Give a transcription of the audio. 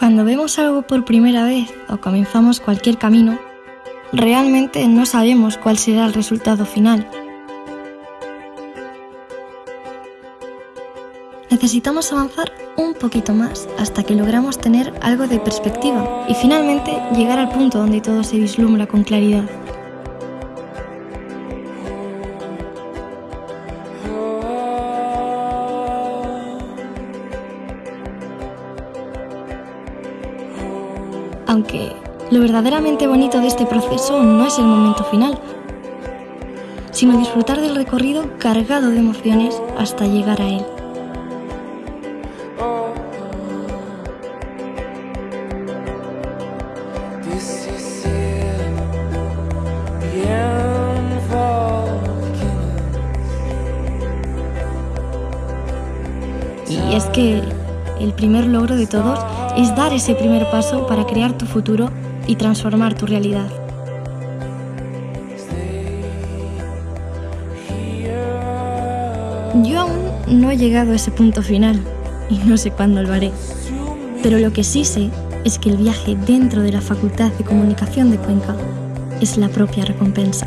Cuando vemos algo por primera vez o comenzamos cualquier camino, realmente no sabemos cuál será el resultado final. Necesitamos avanzar un poquito más hasta que logramos tener algo de perspectiva y finalmente llegar al punto donde todo se vislumbra con claridad. Aunque lo verdaderamente bonito de este proceso no es el momento final, sino disfrutar del recorrido cargado de emociones hasta llegar a él. Y es que el primer logro de todos es dar ese primer paso para crear tu futuro y transformar tu realidad. Yo aún no he llegado a ese punto final y no sé cuándo lo haré. Pero lo que sí sé es que el viaje dentro de la Facultad de Comunicación de Cuenca es la propia recompensa.